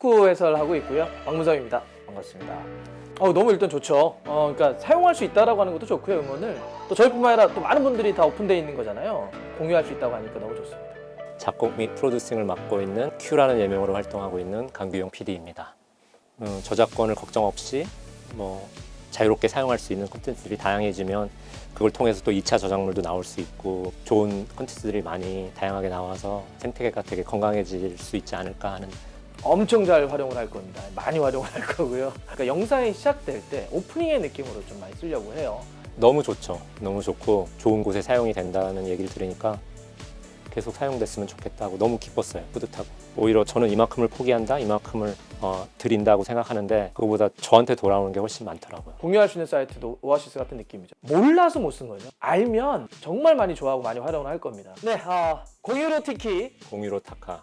축구 해설하고 있고요. 박문성입니다. 반갑습니다. 어, 너무 일단 좋죠. 어, 그러니까 사용할 수 있다라고 하는 것도 좋고요. 음원을 또 저희뿐만 아니라 또 많은 분들이 다 오픈되어 있는 거잖아요. 공유할 수 있다고 하니까 너무 좋습니다. 작곡 및 프로듀싱을 맡고 있는 큐라는 예명으로 활동하고 있는 강규영 PD입니다. 음, 저작권을 걱정 없이 뭐 자유롭게 사용할 수 있는 콘텐츠들이 다양해지면 그걸 통해서 또 2차 저작물도 나올 수 있고 좋은 콘텐츠들이 많이 다양하게 나와서 생태계가 되게 건강해질 수 있지 않을까 하는 엄청 잘 활용을 할 겁니다. 많이 활용을 할 거고요. 그러니까 영상이 시작될 때 오프닝의 느낌으로 좀 많이 쓰려고 해요. 너무 좋죠. 너무 좋고 좋은 곳에 사용이 된다는 얘기를 들으니까 계속 사용됐으면 좋겠다고 너무 기뻤어요. 뿌듯하고. 오히려 저는 이만큼을 포기한다, 이만큼을 어, 드린다고 생각하는데 그거보다 저한테 돌아오는 게 훨씬 많더라고요. 공유할 수 있는 사이트도 오아시스 같은 느낌이죠. 몰라서 못 쓴 거죠. 알면 정말 많이 좋아하고 많이 활용을 할 겁니다. 네, 아, 공유로 티키 공유로 타카